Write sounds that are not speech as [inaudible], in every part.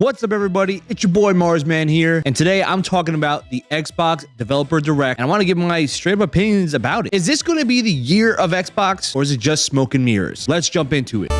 What's up, everybody? It's your boy Marsman here, and today I'm talking about the Xbox Developer Direct, and I want to give my straight up opinions about it. Is this going to be the year of Xbox, or is it just smoke and mirrors? Let's jump into it.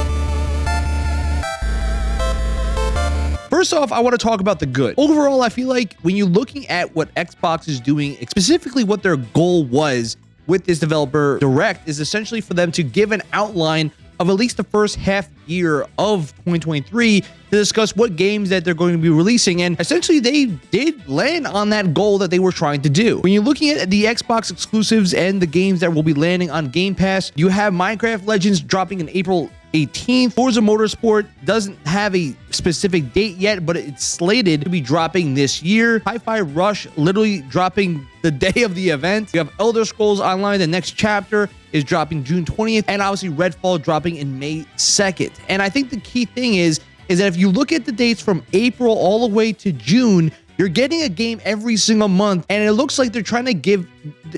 First off, I want to talk about the good. Overall, I feel like when you're looking at what Xbox is doing, specifically what their goal was with this developer direct, is essentially for them to give an outline of at least the first half year of 2023 to discuss what games that they're going to be releasing. And essentially, they did land on that goal that they were trying to do. When you're looking at the Xbox exclusives and the games that will be landing on Game Pass, you have Minecraft Legends dropping in April 18th. Forza Motorsport doesn't have a specific date yet, but it's slated to be dropping this year. Hi-Fi Rush literally dropping the [laughs] day of the event. You have Elder Scrolls Online, the next chapter is dropping June 20th, and obviously Redfall dropping in May 2nd. And I think the key thing is, is that if you look at the dates from April all the way to June, you're getting a game every single month, and it looks like they're trying to give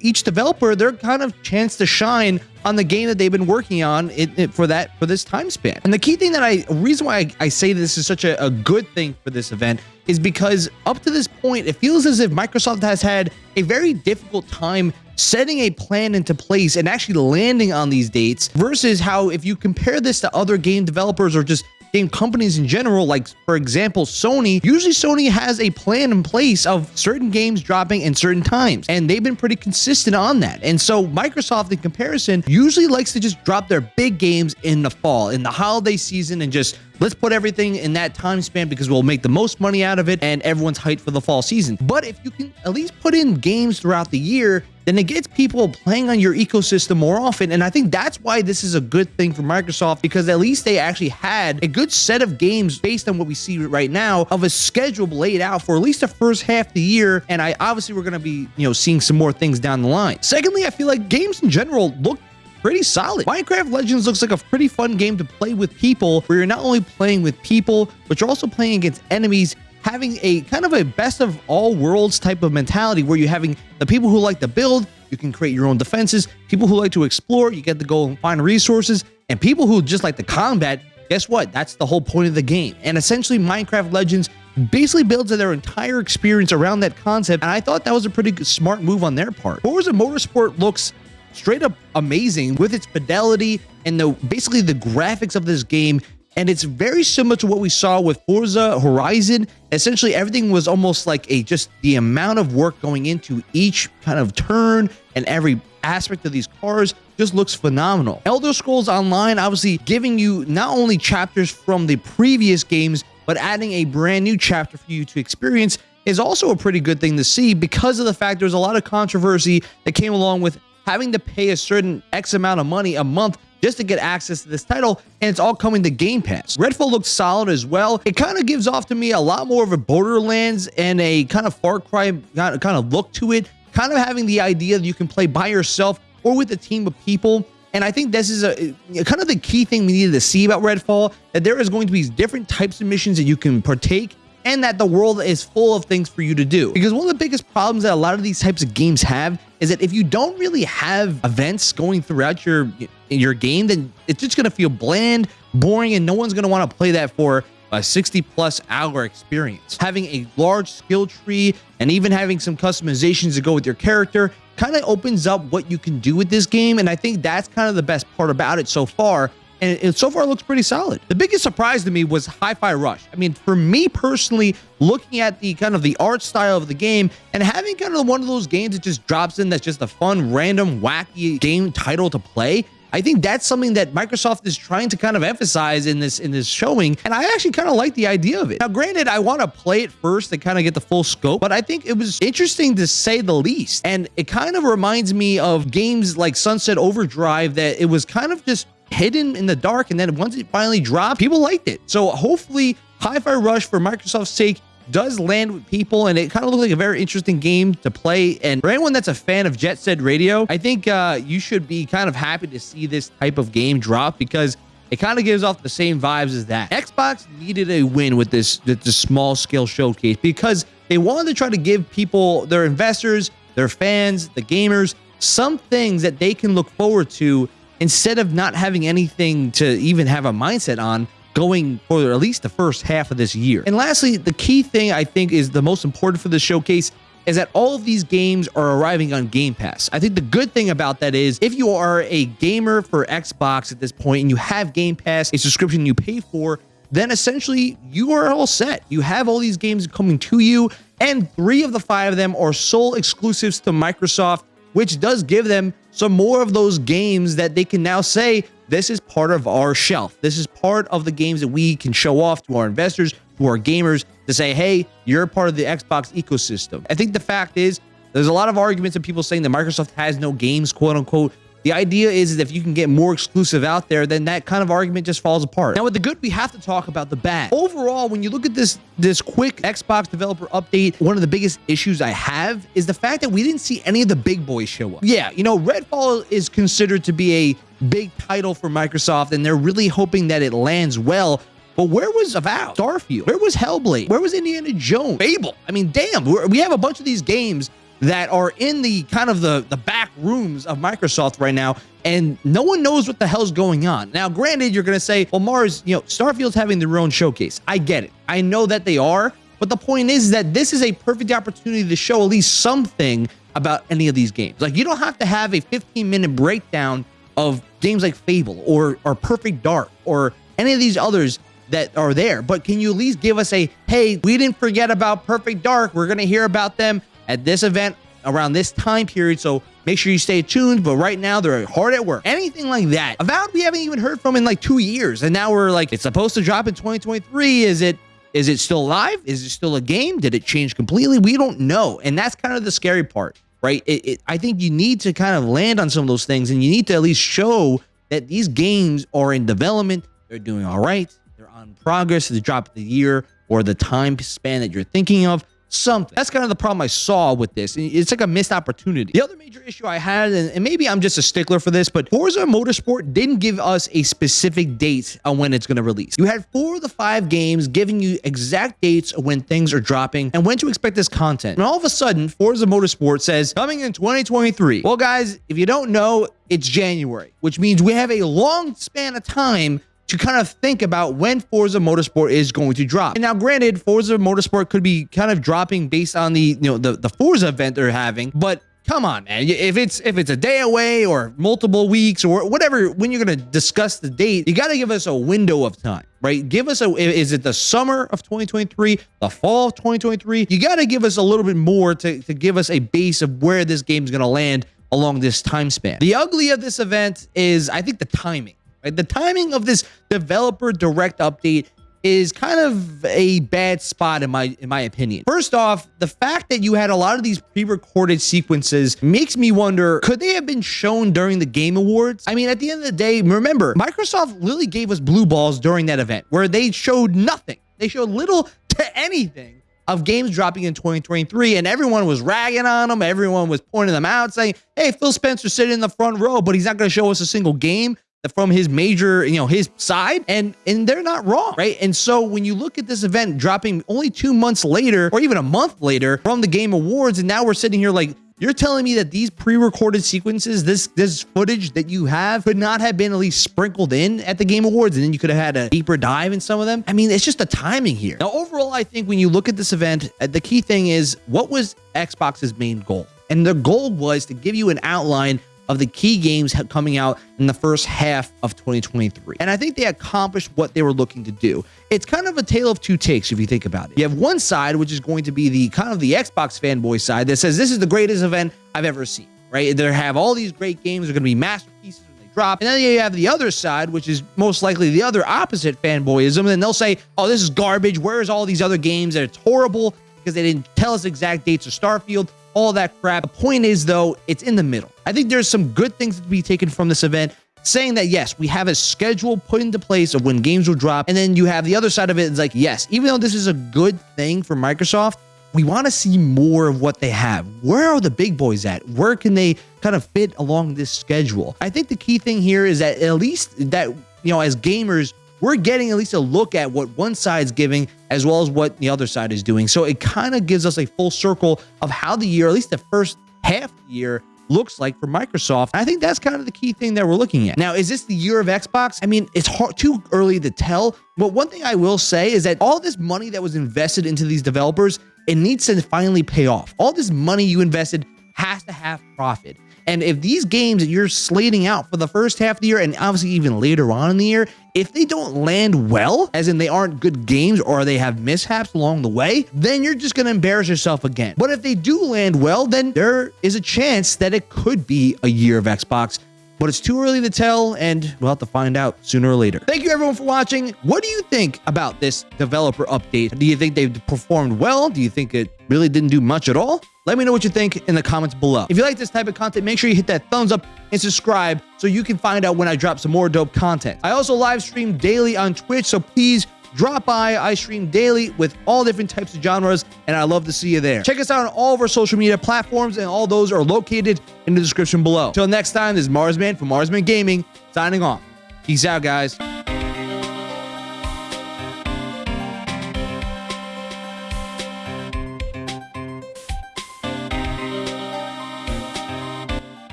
each developer their kind of chance to shine on the game that they've been working on it, it, for that for this time span. And the key thing that I reason why I, I say this is such a, a good thing for this event is because up to this point, it feels as if Microsoft has had a very difficult time setting a plan into place and actually landing on these dates versus how if you compare this to other game developers or just game companies in general, like for example, Sony, usually Sony has a plan in place of certain games dropping in certain times, and they've been pretty consistent on that. And so Microsoft, in comparison, usually likes to just drop their big games in the fall, in the holiday season, and just let's put everything in that time span because we'll make the most money out of it and everyone's hyped for the fall season. But if you can at least put in games throughout the year, then it gets people playing on your ecosystem more often. And I think that's why this is a good thing for Microsoft because at least they actually had a good set of games based on what we see right now of a schedule laid out for at least the first half of the year. And I obviously we're going to be, you know, seeing some more things down the line. Secondly, I feel like games in general look pretty solid. Minecraft Legends looks like a pretty fun game to play with people where you're not only playing with people, but you're also playing against enemies having a kind of a best of all worlds type of mentality where you're having the people who like to build, you can create your own defenses, people who like to explore, you get to go and find resources, and people who just like the combat, guess what? That's the whole point of the game. And essentially, Minecraft Legends basically builds their entire experience around that concept, and I thought that was a pretty smart move on their part. Forza Motorsport looks straight up amazing with its fidelity and the basically the graphics of this game and it's very similar to what we saw with Forza Horizon. Essentially, everything was almost like a just the amount of work going into each kind of turn and every aspect of these cars just looks phenomenal. Elder Scrolls Online obviously giving you not only chapters from the previous games, but adding a brand new chapter for you to experience is also a pretty good thing to see because of the fact there's a lot of controversy that came along with having to pay a certain X amount of money a month just to get access to this title, and it's all coming to Game Pass. Redfall looks solid as well. It kind of gives off to me a lot more of a Borderlands and a kind of Far Cry kind of look to it, kind of having the idea that you can play by yourself or with a team of people. And I think this is a eh, kind of the key thing we needed to see about Redfall, that there is going to be different types of missions that you can partake and that the world is full of things for you to do. Because one of the biggest problems that a lot of these types of games have is that if you don't really have events going throughout your your game, then it's just going to feel bland, boring, and no one's going to want to play that for a 60 plus hour experience. Having a large skill tree and even having some customizations to go with your character kind of opens up what you can do with this game. And I think that's kind of the best part about it so far and so far looks pretty solid. The biggest surprise to me was Hi-Fi Rush. I mean, for me personally, looking at the kind of the art style of the game and having kind of one of those games that just drops in that's just a fun, random, wacky game title to play, I think that's something that Microsoft is trying to kind of emphasize in this in this showing, and I actually kind of like the idea of it. Now, granted, I want to play it first to kind of get the full scope, but I think it was interesting to say the least, and it kind of reminds me of games like Sunset Overdrive that it was kind of just hidden in the dark. And then once it finally dropped, people liked it. So hopefully Hi-Fi Rush for Microsoft's sake does land with people and it kind of looks like a very interesting game to play and for anyone that's a fan of jet set radio i think uh, you should be kind of happy to see this type of game drop because it kind of gives off the same vibes as that xbox needed a win with this this small scale showcase because they wanted to try to give people their investors their fans the gamers some things that they can look forward to instead of not having anything to even have a mindset on going for at least the first half of this year. And lastly, the key thing I think is the most important for the showcase is that all of these games are arriving on Game Pass. I think the good thing about that is if you are a gamer for Xbox at this point and you have Game Pass, a subscription you pay for, then essentially you are all set. You have all these games coming to you, and three of the five of them are sole exclusives to Microsoft, which does give them some more of those games that they can now say, this is part of our shelf. This is part of the games that we can show off to our investors, to our gamers, to say, hey, you're part of the Xbox ecosystem. I think the fact is, there's a lot of arguments of people saying that Microsoft has no games, quote unquote. The idea is, that if you can get more exclusive out there, then that kind of argument just falls apart. Now, with the good, we have to talk about the bad. Overall, when you look at this this quick Xbox developer update, one of the biggest issues I have is the fact that we didn't see any of the big boys show up. Yeah, you know, Redfall is considered to be a big title for Microsoft, and they're really hoping that it lands well. But where was Avowed? Starfield? Where was Hellblade? Where was Indiana Jones? Fable? I mean, damn, we have a bunch of these games that are in the kind of the, the back rooms of Microsoft right now, and no one knows what the hell's going on. Now, granted, you're going to say, well, Mars, you know, Starfield's having their own showcase. I get it. I know that they are, but the point is that this is a perfect opportunity to show at least something about any of these games. Like, you don't have to have a 15 minute breakdown of games like Fable or, or Perfect Dark or any of these others that are there, but can you at least give us a, hey, we didn't forget about Perfect Dark. We're going to hear about them at this event around this time period. So make sure you stay tuned. But right now, they're hard at work. Anything like that. Avowed, we haven't even heard from in like two years. And now we're like, it's supposed to drop in 2023. Is it? Is it still live? Is it still a game? Did it change completely? We don't know. And that's kind of the scary part, right? It, it, I think you need to kind of land on some of those things and you need to at least show that these games are in development. They're doing all right. They're on progress. The drop of the year or the time span that you're thinking of something. That's kind of the problem I saw with this. It's like a missed opportunity. The other major issue I had, and maybe I'm just a stickler for this, but Forza Motorsport didn't give us a specific date on when it's going to release. You had four of the five games giving you exact dates when things are dropping and when to expect this content. And all of a sudden, Forza Motorsport says coming in 2023. Well, guys, if you don't know, it's January, which means we have a long span of time to kind of think about when Forza Motorsport is going to drop. And now, granted, Forza Motorsport could be kind of dropping based on the you know the the Forza event they're having, but come on man. If it's if it's a day away or multiple weeks or whatever when you're going to discuss the date you got to give us a window of time right? Give us a is it the summer of 2023 the fall of 2023 you got to give us a little bit more to, to give us a base of where this game is going to land along this time span. The ugly of this event is i think the timing Right? The timing of this developer direct update is kind of a bad spot in my in my opinion. First off, the fact that you had a lot of these pre-recorded sequences makes me wonder, could they have been shown during the Game Awards? I mean, at the end of the day, remember, Microsoft literally gave us blue balls during that event where they showed nothing. They showed little to anything of games dropping in 2023 and everyone was ragging on them. Everyone was pointing them out saying, hey, Phil Spencer sitting in the front row, but he's not going to show us a single game from his major, you know, his side, and and they're not wrong, right? And so when you look at this event dropping only two months later, or even a month later from the Game Awards, and now we're sitting here like. You're telling me that these pre-recorded sequences, this this footage that you have, could not have been at least sprinkled in at the Game Awards, and then you could have had a deeper dive in some of them. I mean, it's just the timing here. Now, overall, I think when you look at this event, uh, the key thing is what was Xbox's main goal, and the goal was to give you an outline of the key games coming out in the first half of 2023. And I think they accomplished what they were looking to do. It's kind of a tale of two takes if you think about it. You have one side, which is going to be the kind of the Xbox fanboy side that says this is the greatest event I've ever seen, right? They have all these great games. They're going to be masterpieces when they drop. And then you have the other side, which is most likely the other opposite fanboyism. And they'll say, oh, this is garbage. Where's all these other games that it's horrible because they didn't tell us exact dates of Starfield all that crap. The point is, though, it's in the middle. I think there's some good things to be taken from this event saying that yes, we have a schedule put into place of when games will drop. And then you have the other side of it. It's like, yes, even though this is a good thing for Microsoft, we want to see more of what they have. Where are the big boys at? Where can they kind of fit along this schedule? I think the key thing here is that at least that, you know, as gamers, we're getting at least a look at what one side's giving as well as what the other side is doing. So it kind of gives us a full circle of how the year, at least the first half year, looks like for Microsoft. I think that's kind of the key thing that we're looking at. Now, is this the year of Xbox? I mean, it's hard, too early to tell. But one thing I will say is that all this money that was invested into these developers, it needs to finally pay off. All this money you invested has to have profit. And if these games that you're slating out for the first half of the year and obviously even later on in the year, if they don't land well, as in they aren't good games or they have mishaps along the way, then you're just going to embarrass yourself again. But if they do land well, then there is a chance that it could be a year of Xbox but it's too early to tell, and we'll have to find out sooner or later. Thank you everyone for watching. What do you think about this developer update? Do you think they performed well? Do you think it really didn't do much at all? Let me know what you think in the comments below. If you like this type of content, make sure you hit that thumbs up and subscribe so you can find out when I drop some more dope content. I also live stream daily on Twitch, so please drop by. I stream daily with all different types of genres, and I love to see you there. Check us out on all of our social media platforms, and all those are located in the description below. Till next time, this is Marsman from Marsman Gaming, signing off. Peace out, guys.